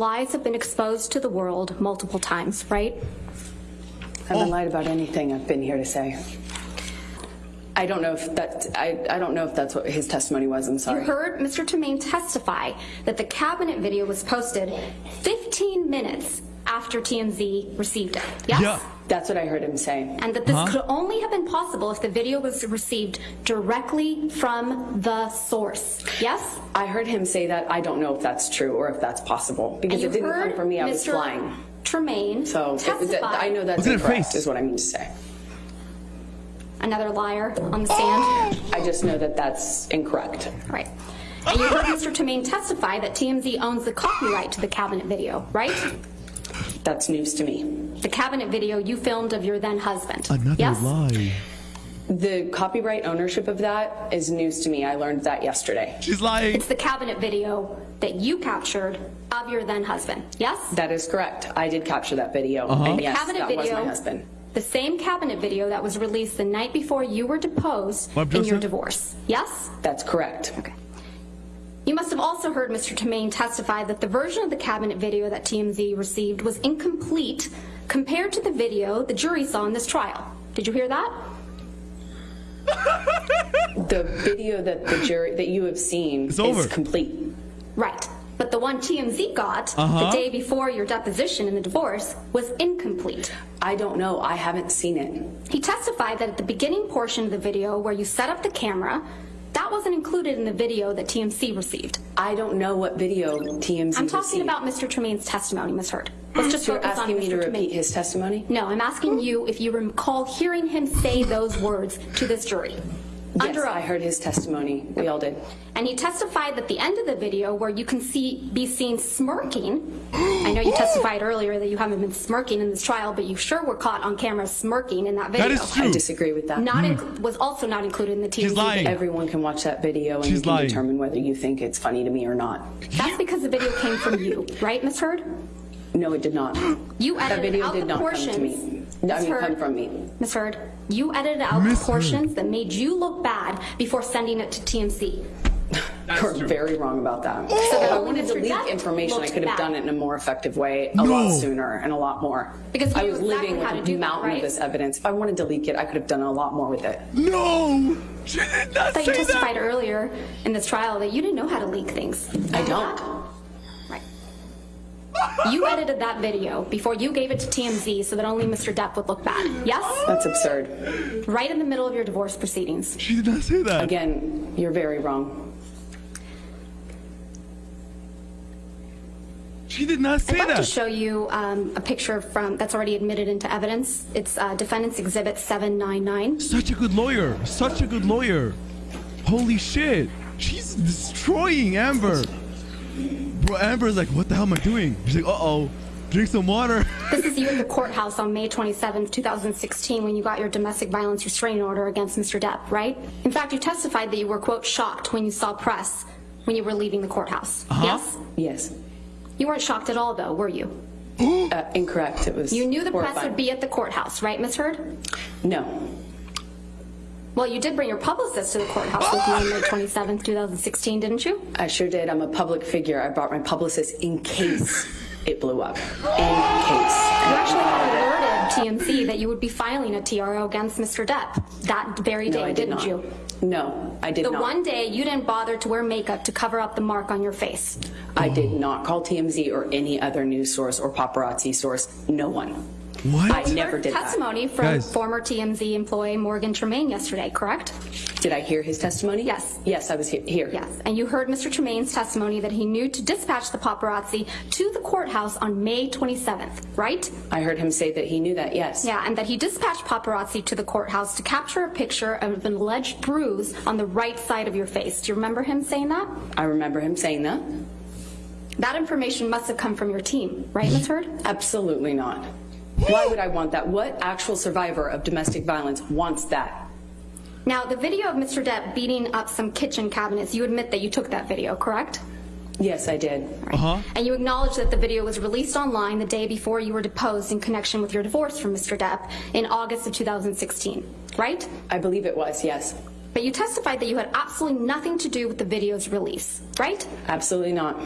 Lies have been exposed to the world multiple times, right? I haven't lied about anything I've been here to say. I don't know if that I, I don't know if that's what his testimony was. I'm sorry. You heard Mr. Tremaine testify that the cabinet video was posted 15 minutes after TMZ received it. Yes? Yeah. That's what I heard him say. And that this Huh? could only have been possible if the video was received directly from the source. Yes? I heard him say that. I don't know if that's true or if that's possible because And it you didn't come from me. I was Mr. flying. Tremaine So it- testify. that- I know that's Look at incorrect, face. is what I mean to say. Another liar on the stand. I just know that that's incorrect. Right. And you heard Mr. Tremaine testify that TMZ owns the copyright to the cabinet video, right? That's news to me. The cabinet video you filmed of your then husband. Another yes? lie. The copyright ownership of that is news to me. I learned that yesterday. She's lying. It's the cabinet video that you captured of your then husband. Yes? That is correct. I did capture that video. Uh-huh. And The yes, cabinet that was my husband. The same cabinet video that was released the night before you were deposed in your divorce. Yes? That's correct. Okay. You have also heard Mr. Tremaine testify that the version of the cabinet video that TMZ received was incomplete compared to the video the jury saw in this trial. Did you hear that? The video that the jury that you have seen It's is over. complete. Right. But the one TMZ got Uh-huh. the day before your deposition in the divorce was incomplete. I don't know. I haven't seen it. He testified that at the beginning portion of the video where you set up the camera, that wasn't included in the video that TMZ received. I don't know what video TMZ I'm talking received. about Mr. Tremaine's testimony, Ms. Heard. Let's just you're focus on asking me Mr. to Tremaine. repeat his testimony? No, I'm asking you if you recall hearing him say those words to this jury. Under yes, oath. I heard his testimony. We all did. And he testified that the end of the video where you can see be seen smirking. I know you testified earlier that you haven't been smirking in this trial, but you sure were caught on camera smirking in that video. That is true. I disagree with that. Not hmm. inc- was also not included in the TMZ She's lying. Everyone can watch that video and you can lying. determine whether you think it's funny to me or not. That's because the video came from you, right, Ms. Heard? No, it did not. You That edited video out did the not come to me. No, I Ms. mean, Heard, come from me. Ms. Heard, you edited out Ms. the Heard. portions that made you look bad before sending it to TMZ. You're very wrong about that. So if that I wanted to Mr. leak information, I could have bad. done it in a more effective way, a No. lot sooner and a lot more. Because I was exactly living with to do a that, mountain right? of this evidence. If I wanted to leak it, I could have done a lot more with it. No. She did not I thought say you testified that. earlier in this trial that you didn't know how to leak things. I don't. Right. You edited that video before you gave it to TMZ so that only Mr. Depp would look bad. Yes? That's absurd. Right in the middle of your divorce proceedings. She did not say that. Again, you're very wrong. She did not say that. I'd like to show you um, a picture from that's already admitted into evidence. It's uh, Defendant's Exhibit 799. Such a good lawyer. Such a good lawyer. Holy shit. She's destroying Amber. Bro, Amber's like, what the hell am I doing? She's like, uh-oh. Drink some water. This is you at the courthouse on May 27, 2016, when you got your domestic violence restraining order against Mr. Depp, right? In fact, you testified that you were, quote, shocked when you saw press when you were leaving the courthouse. Uh-huh. Yes? Yes. You weren't shocked at all, though, were you? Uh, incorrect. It was. You knew the press would be at the courthouse, right, Ms. Heard? No. Well, you did bring your publicist to the courthouse with you on May 27, 2016, didn't you? I sure did. I'm a public figure. I brought my publicist in case it blew up. In case. You actually had alerted TMZ that you would be filing a TRO against Mr. Depp that very day, No, I did didn't not. you? No, I did The not. The one day you didn't bother to wear makeup to cover up the mark on your face. I did not call TMZ or any other news source or paparazzi source. No one. What? I never Heard did that. testimony from Guys. former TMZ employee Morgan Tremaine yesterday, correct? Did I hear his testimony? Yes. Yes, I was he- here. Yes. And you heard Mr. Tremaine's testimony that he knew to dispatch the paparazzi to the courthouse on May 27th, right? I heard him say that he knew that, yes. Yeah, and that he dispatched paparazzi to the courthouse to capture a picture of an alleged bruise on the right side of your face. Do you remember him saying that? I remember him saying that. That information must have come from your team, right, Ms. Heard? Absolutely not. Why would I want that? What actual survivor of domestic violence wants that? Now, the video of Mr. Depp beating up some kitchen cabinets, you admit that you took that video, correct? Yes, I did. Uh-huh. And you acknowledge that the video was released online the day before you were deposed in connection with your divorce from Mr. Depp in August of 2016, right? I believe it was, yes. But you testified that you had absolutely nothing to do with the video's release, right? Absolutely not.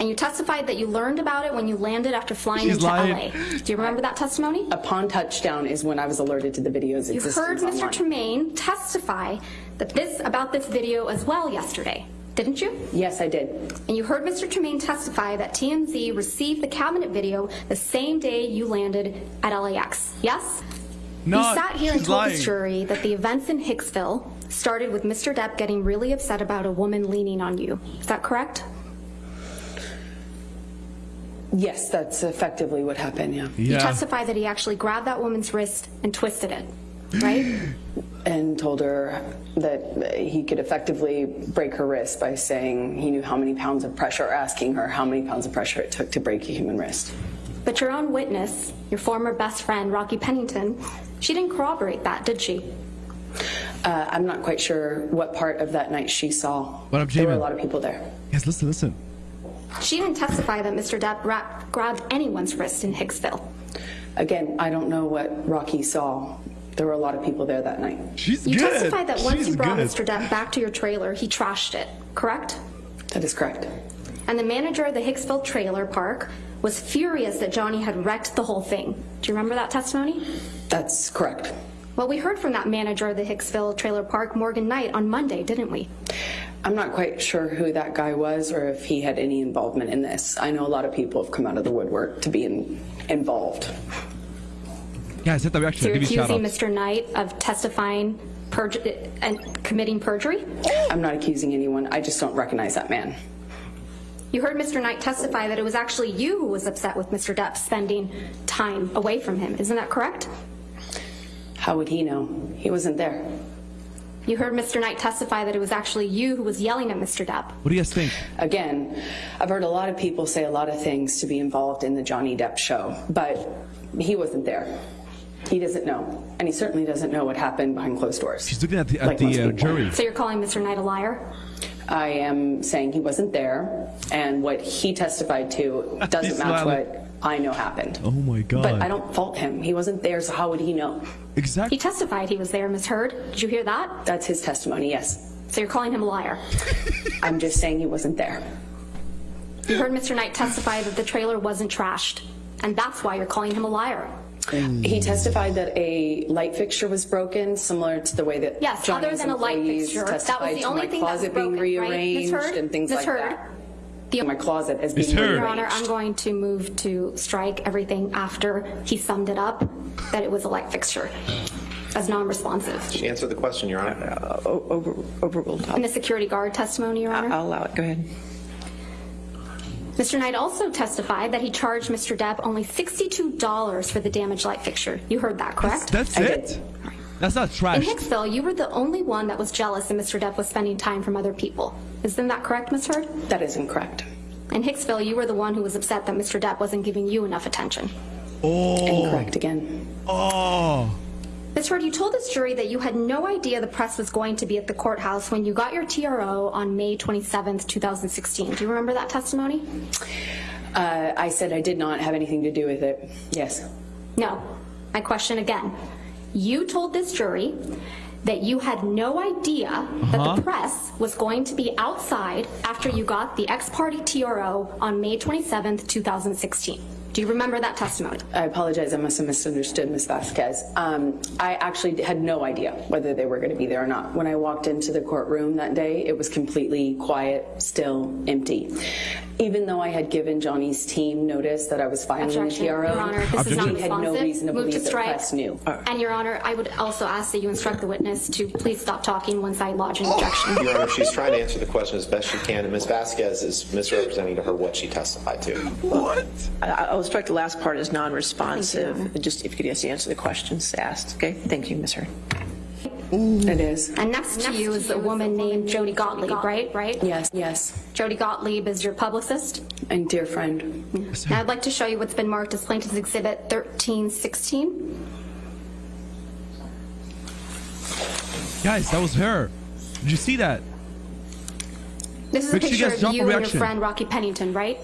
And you testified that you learned about it when you landed after flying She's into lying. LA. Do you remember that testimony? Upon touchdown is when I was alerted to the video's You existence heard Mr. online. Tremaine testify that this about this video as well yesterday, didn't you? Yes, I did. And you heard Mr. Tremaine testify that TMZ received the cabinet video the same day you landed at LAX. Yes? No, you sat here and told lying. this jury that the events in Hicksville started with Mr. Depp getting really upset about a woman leaning on you. Is that correct? Yes, that's effectively what happened, yeah. yeah. You Yeah. testified that he actually grabbed that woman's wrist and twisted it, right? And told her that he could effectively break her wrist by saying he knew how many pounds of pressure, or asking her how many pounds of pressure it took to break a human wrist. but your own witness, your former best friend, Rocky Pennington, she didn't corroborate that, did she? Uh, I'm not quite sure what part of that night she saw. But I'm there were a lot of people there. Yes, listen, listen. She didn't testify that Mr. Depp gra- grabbed anyone's wrist in Hicksville. Again, I don't know what Rocky saw. There were a lot of people there that night. She's You good. testified that once She's you brought good. Mr. Depp back to your trailer, he trashed it, correct? That is correct. And the manager of the Hicksville trailer park was furious that Johnny had wrecked the whole thing. Do you remember that testimony? That's correct. Well, we heard from that manager of the Hicksville trailer park, Morgan Knight, on Monday, didn't we? I'm not quite sure who that guy was or if he had any involvement in this. I know a lot of people have come out of the woodwork to be in, involved. Guys, hit the reaction. So you're Give me shout accusing. Mr. Knight of testifying perju- and committing perjury? I'm not accusing anyone. I just don't recognize that man. You heard Mr. Knight testify that it was actually you who was upset with Mr. Depp spending time away from him. Isn't that correct? How would he know? He wasn't there. You heard Mr. Knight testify that it was actually you who was yelling at Mr. Depp. What do you guys think? Again, I've heard a lot of people say a lot of things to be involved in the Johnny Depp show, but he wasn't there. He doesn't know, and he certainly doesn't know what happened behind closed doors. She's looking at the, at Like the uh, jury. So you're calling Mr. Knight a liar? I am saying he wasn't there, and what he testified to doesn't match smiling. what I know happened. Oh my god. But I don't fault him. He wasn't there, so how would he know? Exactly. He testified he was there, Ms. Heard. Did you hear that? That's his testimony, yes. So you're calling him a liar. I'm just saying he wasn't there. You heard Mr. Knight testify that the trailer wasn't trashed, and that's why you're calling him a liar. He testified that a light fixture was broken, similar to the way that Yes, Johnny's other than a light employees fixture, that was testified the to only my thing that was closet broken, being right? Ms. rearranged Heard? and things Ms. like Heard? that. My closet as being Heard. Your. Honor, I'm going to move to strike everything after he summed it up that it was a light fixture as non-responsive. She answered the question, Your Honor. Uh, o- over, overruled. And the security guard testimony, Your Honor? I'll allow it. Go ahead. Mr. Knight also testified that he charged Mr. Depp only $62 for the damaged light fixture. You heard that, correct? That's I it? did. That's not In trash. Hicksville, you were the only one that was jealous that Mr. Depp was spending time from other people. Isn't that correct, Ms. Heard? That is incorrect. In Hicksville, you were the one who was upset that Mr. Depp wasn't giving you enough attention. Oh. Incorrect again. Oh. Ms. Heard, you told this jury that you had no idea the press was going to be at the courthouse when you got your TRO on May 27th, 2016. Do you remember that testimony? Uh, I said I did not have anything to do with it. Yes. No. My question again. You told this jury that you had no idea that the press was going to be outside after you got the ex parte TRO on May 27th, 2016. Do you remember that testimony? I apologize. I must have misunderstood Ms. Vasquez. Um, I actually had no idea whether they were going to be there or not. When I walked into the courtroom that day, it was completely quiet, still, empty. Even though I had given Johnny's team notice that I was filing the Objection. TRO, Your Honor, this is not he had no responsive. reason to Move to believe the strike. press knew. And Your Honor, I would also ask that you instruct the witness to please stop talking once I lodge an objection. Your Honor, she's trying to answer the question as best she can, and Ms. Vasquez is misrepresenting to her what she testified to. What? I- I'll strike the last part as non-responsive. Just if you could just answer the questions asked. Okay. Thank you, Ms. Heard. It is. And next to you is a woman named Jody Gottlieb, right? Right? Yes, yes. Jody Gottlieb is your publicist. And dear friend, Now I'd like to show you what's been marked as Plaintiff's Exhibit 1316. Guys, that was her. Did you see that? This is a Make sure you picture guys of drop a you and your friend Rocky Pennington, right?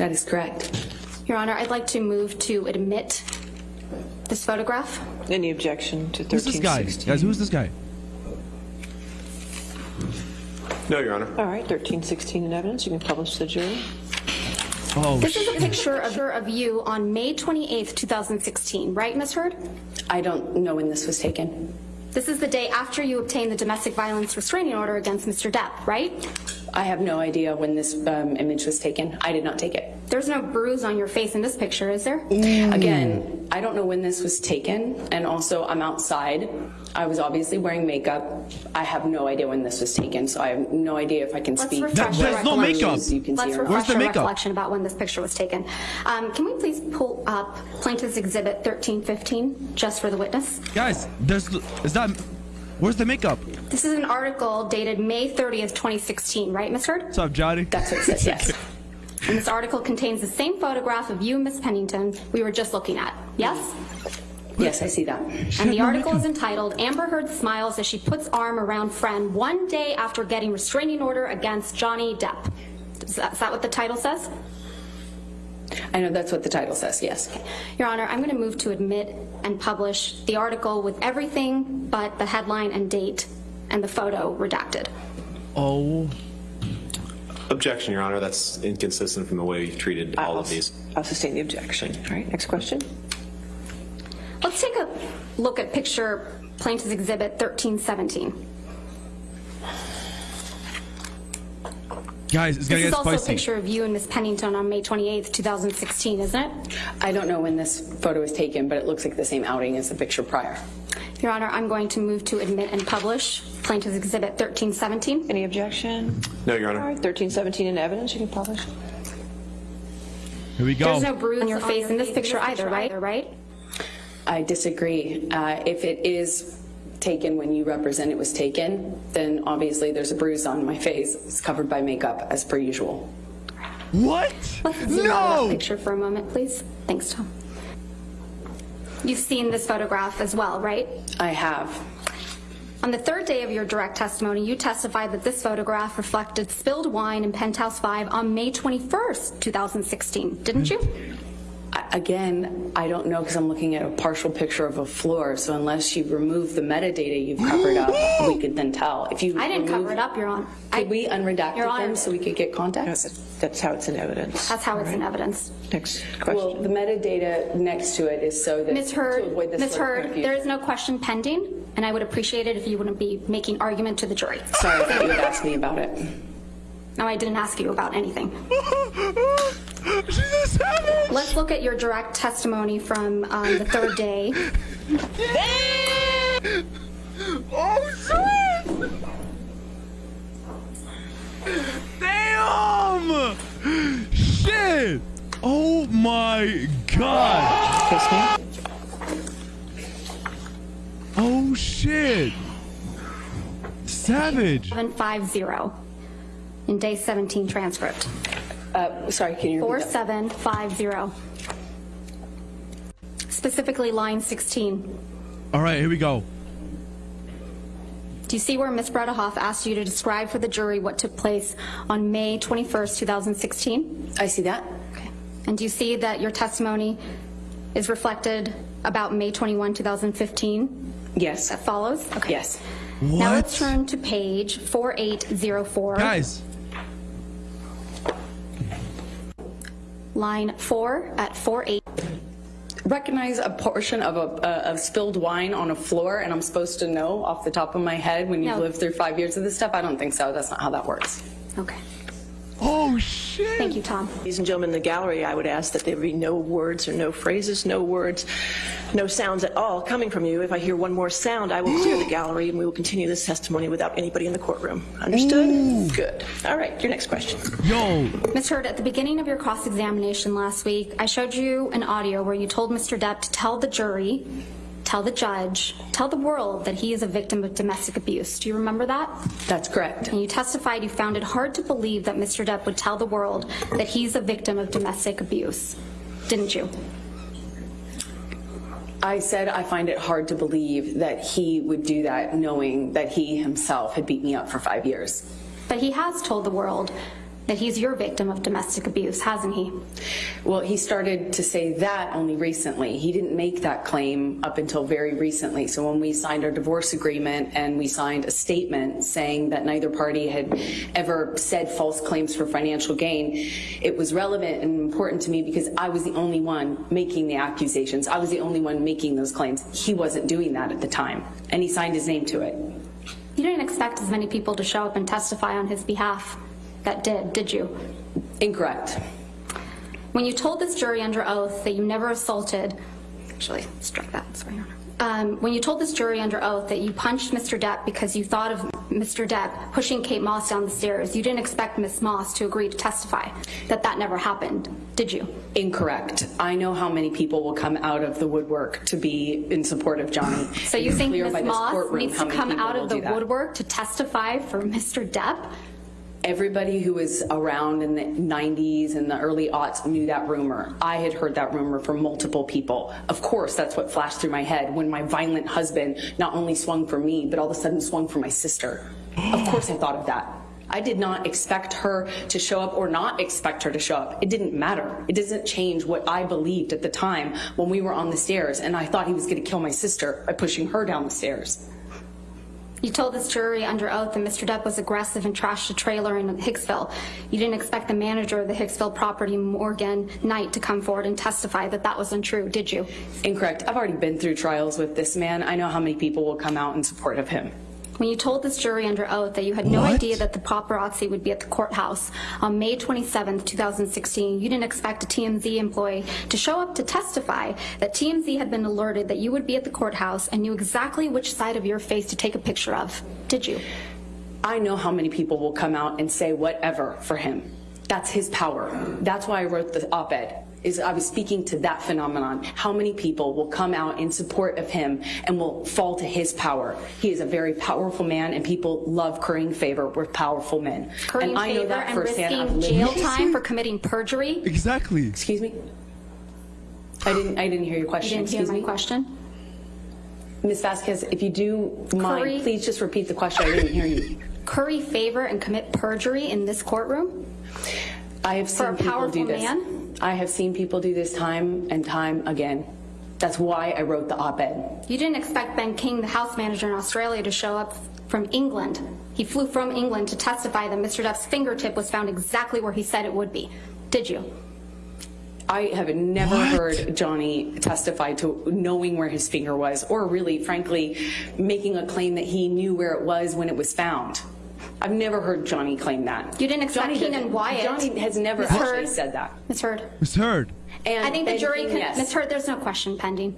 that is correct. Your Honor, I'd like to move to admit this photograph. Any objection to Who's this guy? 1316? Guys, who's this guy? No, Your Honor. All right. 1316 in evidence. You can publish the jury. Oh, This is a picture of, of you on May 28th, 2016, right, Ms. Heard? I don't know when this was taken. This is the day after you obtained the domestic violence restraining order against Mr. Depp, right? I have no idea when this um, image was taken. I did not take it. There's no bruise on your face in this picture, is there? Again, I don't know when this was taken, and also I'm outside. I was obviously wearing makeup. I have no idea when this was taken, so I have no idea if I can Let's speak. refresh There- your there's no recollection. makeup. You can see Let's or not. Where's refresh the your makeup? recollection about when this picture was taken. Um, Can we please pull up Plaintiff's Exhibit 1315, just for the witness? Guys, there's is that where's the makeup? This is an article dated May 30th, 2016, right, Ms. Heard? What's up, Johnny? That's what it says, yes. And this article contains the same photograph of you, Miss Pennington, we were just looking at. Yes? Yes, I see that. And the article is entitled Amber Heard Smiles as She Puts Arm Around Friend One Day After Getting Restraining Order Against Johnny Depp. Is that, is that what the title says? I know that's what the title says, yes. Your Honor, I'm going to move to admit and publish the article with everything but the headline and date and the photo redacted. Oh, Objection, Your Honor. That's inconsistent from the way you treated all I'll- of these. I'll sustain the objection. All right, next question. Let's take a look at picture Plaintiff's Exhibit 1317. Guys, it's gonna This is get also a picture of you and Miss Pennington on May 28th, 2016, isn't it? I don't know when this photo was taken, but it looks like the same outing as the picture prior. Your Honor, I'm going to move to admit and publish Plaintiff's Exhibit 1317. Any objection? No, Your All Honor. right, 1317 in evidence, you can publish. Here we go. There's no bruise on your face in this picture either, right? Right? I disagree. Uh, If it is taken when you represent it was taken, then obviously there's a bruise on my face. It's covered by makeup, as per usual. what? Let's zoom out of that No. picture for a moment, please. Thanks, Tom. You've seen this photograph as well, right? I have. On the third day of your direct testimony, you testified that this photograph reflected spilled wine in Penthouse 5 on May 21st, 2016, didn't you? Mm-hmm. I- Again, I don't know because I'm looking at a partial picture of a floor, so unless you remove the metadata you've covered up, we could then tell. If you I didn't cover it up, Your Honor. I- Could we unredact Your Honor, them so we could get No, context? that's- That's how it's in evidence. That's how it's in evidence. Next Well, question. the metadata next to it is so that. Ms. to Heard, avoid this Ms. sort of Heard, confusion. there is no question pending, and I would appreciate it if you wouldn't be making argument to the jury. Sorry, I thought you would ask me about it. No, I didn't ask you about anything. She's a savage. Let's look at your direct testimony from um, the third day. Damn! Oh shit! Damn! Shit! Oh my god! Oh shit! Savage! 750 in day 17 transcript. Uh, Sorry, can you repeat that? 4750. Specifically line 16. All right, here we go. Do you see where Ms. Bredehoff asked you to describe for the jury what took place on May 21st, 2016? I see that. Okay. And do you see that your testimony is reflected about May 21, 2015? Yes. That follows? Okay. Yes. What? Now let's turn to page 4804. Guys, Line 4 at 48. Recognize a portion of a uh, of spilled wine on a floor, and I'm supposed to know off the top of my head when you've No. lived through five years of this stuff? I don't think so. That's not how that works. Okay. Shit! Thank you, Tom. Ladies and gentlemen in the gallery, I would ask that there be no words or no phrases, no words, no sounds at all coming from you. If I hear one more sound, I will clear the gallery and we will continue this testimony without anybody in the courtroom. Understood? Good. All right, your next question. Yo, Ms. Heard, at the beginning of your cross-examination last week, I showed you an audio where you told Mr. Depp to tell the jury, tell the judge, tell the world that he is a victim of domestic abuse. Do you remember that? That's correct. And you testified you found it hard to believe that Mr. Depp would tell the world that he's a victim of domestic abuse, didn't you? I said I find it hard to believe that he would do that knowing that he himself had beat me up for five years. But he has told the world that he's your victim of domestic abuse, hasn't he? Well, he started to say that only recently. He didn't make that claim up until very recently. So when we signed our divorce agreement and we signed a statement saying that neither party had ever said false claims for financial gain, it was relevant and important to me because I was the only one making the accusations. I was the only one making those claims. He wasn't doing that at the time, and he signed his name to it. You didn't expect as many people to show up and testify on his behalf that did, did you? Incorrect. When you told this jury under oath that you never assaulted, actually, strike that, sorry, Your Honor. Um, when you told this jury under oath that you punched Mr. Depp because you thought of Mr. Depp pushing Kate Moss down the stairs, you didn't expect Miss Moss to agree to testify that that never happened, did you? Incorrect. I know how many people will come out of the woodwork to be in support of Johnny. So you think Miss Moss needs to come out of the woodwork to testify for Mr. Depp? Everybody who was around in the 90s and the early aughts knew that rumor. I had heard that rumor from multiple people. Of course, that's what flashed through my head when my violent husband not only swung for me, but all of a sudden swung for my sister. Of course, I thought of that. I did not expect her to show up or not expect her to show up. It didn't matter. It doesn't change what I believed at the time when we were on the stairs and I thought he was going to kill my sister by pushing her down the stairs. You told this jury under oath that Mr. Depp was aggressive and trashed a trailer in Hicksville. You didn't expect the manager of the Hicksville property, Morgan Knight, to come forward and testify that that was untrue, did you? Incorrect. I've already been through trials with this man. I know how many people will come out in support of him. When you told this jury under oath that you had no What? idea that the paparazzi would be at the courthouse on May 27, 2016, you didn't expect a TMZ employee to show up to testify that TMZ had been alerted that you would be at the courthouse and knew exactly which side of your face to take a picture of, did you? I know how many people will come out and say whatever for him. That's his power. That's why I wrote the op-ed. Is I was speaking to that phenomenon. How many people will come out in support of him and will fall to his power? He is a very powerful man, and people love currying favor with powerful men. Currying and I know favor that and firsthand. I've risking jail time for committing perjury? Exactly. Excuse me. I didn't. I didn't hear your You question. didn't hear Excuse my me, question? Ms. Vasquez. If you do mind, Curry- please just repeat the question. I didn't hear you. Curry favor and commit perjury in this courtroom? I have seen For a people powerful do this. man? I have seen people do this time and time again. That's why I wrote the op-ed. You didn't expect Ben King, the house manager in Australia, to show up from England. He flew from England to testify that Mr. Duff's fingertip was found exactly where he said it would be. Did you? I have never What? heard Johnny testify to knowing where his finger was, or really, frankly, making a claim that he knew where it was when it was found. I've never heard Johnny claim that. You didn't expect Johnny Keenan Wyatt. Johnny has never Ms. actually Heard. said that. Ms. Heard. It's heard. And I think the jury King, can. yes. Ms. Heard, there's no question pending.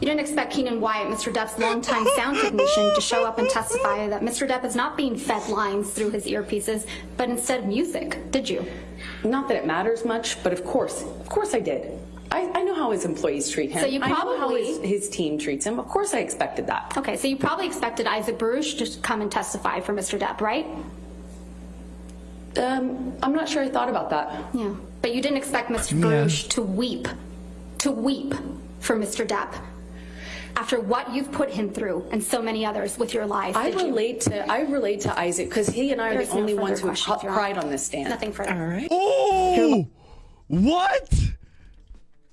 You didn't expect Keenan Wyatt, Mr. Depp's longtime sound technician, to show up and testify that Mr. Depp is not being fed lines through his earpieces, but instead music, did you? Not that it matters much, but of course, of course I did. I, I know how his employees treat him. So you I know how probably- his, his team treats him. Of course I expected that. Okay, so you probably expected Isaac Baruch to come and testify for Mr. Depp, right? Um, I'm not sure I thought about that. Yeah. But you didn't expect Mr. Yeah. Baruch to weep, to weep for Mr. Depp after what you've put him through and so many others with your lies. I did you? relate to I relate to Isaac because he and I are the no only further ones who have questions, cr- Your Honor. cried on this stand. Nothing further. All right. Oh, what?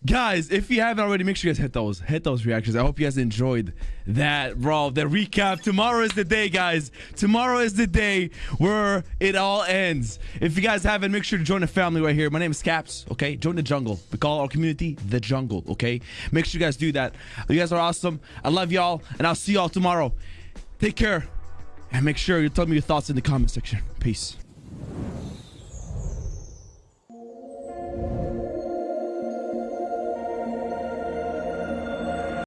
Guys, if you haven't already, make sure you guys hit those hit those reactions. I hope you guys enjoyed that bro, that recap. Tomorrow is the day, guys. Tomorrow is the day where it all ends. If you guys haven't, make sure to join the family right here. My name is Caps. Okay, join the jungle. We call our community the jungle. Okay, make sure you guys do that. You guys are awesome. I love y'all, and I'll see y'all tomorrow. Take care, and make sure you tell me your thoughts in the comment section. Peace.